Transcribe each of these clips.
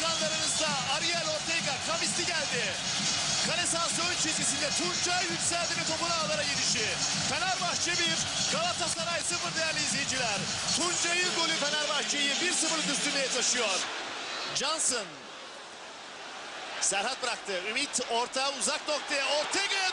Ekranlarınızda Ariel Ortega kavisti geldi. Kale sahası ön çizgisinde Tuncay yükseldi ve topun ağlara gidişi. Fenerbahçe 1, Galatasaray 0 değerli izleyiciler. Tuncay'ın golü Fenerbahçe'yi 1-0'lık üstünlüğe taşıyor. Johnson. Serhat bıraktı. Ümit orta uzak noktaya Ortega'ya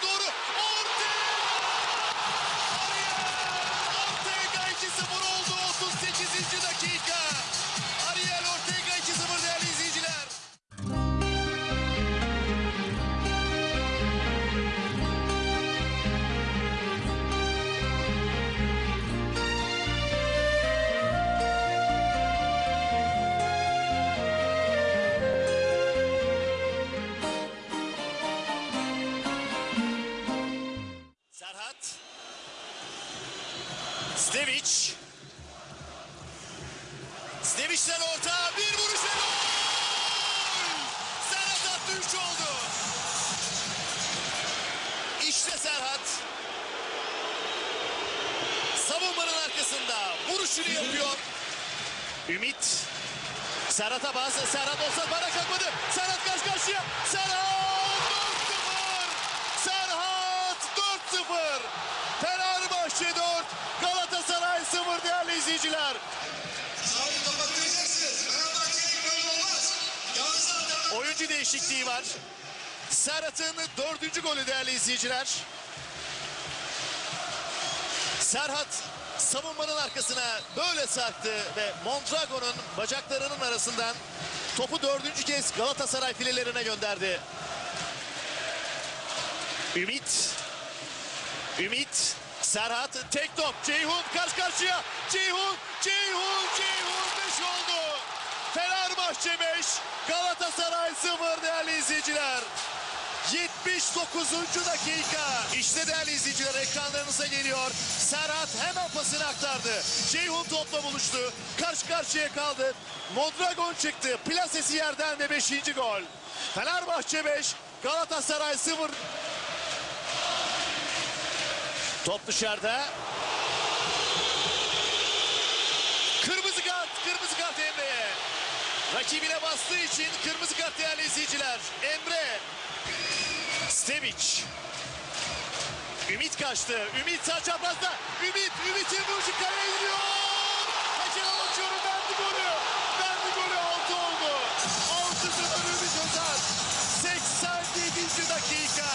Stevic. Stevic'den orta bir vuruş ve gol! Serhat attı 3 oldu. İşte Serhat. Savunmanın arkasında vuruşunu yapıyor. Ümit. Serhat'a bazı. Serhat olsa bana kalkmadı. Serhat karşı karşıya. Serhat 4-0. Serhat 4-0. Fenerbahçe 4. Galatasaray 0 değerli izleyiciler. Sahayı kapatmayacaksınız. Fenerbahçe'nin böyle olmaz. Yalnız Oyuncu değişikliği var. Serhat'ın dördüncü golü değerli izleyiciler. Serhat savunmanın arkasına böyle sarktı ve Mondragon'un bacaklarının arasından topu dördüncü kez Galatasaray filelerine gönderdi. Ümit. Ümit. Serhat tek top. Ceyhun karşı karşıya. Ceyhun. Ceyhun. Ceyhun 5 oldu. Fenerbahçe 5. Galatasaray 0 değerli izleyiciler. 79. dakika. İşte değerli izleyiciler ekranlarınıza geliyor. Serhat hemen pasını aktardı. Ceyhun topla buluştu. Karşı karşıya kaldı. Mondragon çıktı. Plasesi yerden ve 5. gol. Fenerbahçe 5, Galatasaray 0. Top dışarıda. Kırmızı kart, kırmızı kart Emre'ye. Rakibine bastığı için kırmızı kart değerli izleyiciler. Emre. Stevic. Ümit kaçtı. Ümit sağ çaprazda. Ümit, Ümit'in vuruşu kaleye gidiyor. Hakem bakıyorum verdi golü. Verdi golü 6 oldu. 6-0 Ümit Özar. 87. dakika.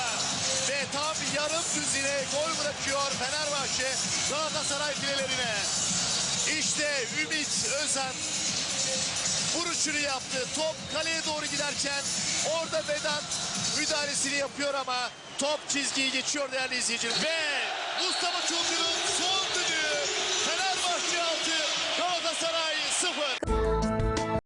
Ve tam yarım düzine gol bırakıyor Fenerbahçe Galatasaray filelerine. İşte Ümit Özen vuruşunu yaptı. Top kaleye doğru giderken orada Vedat müdahalesini yapıyor ama top çizgiyi geçiyor değerli izleyiciler. Ve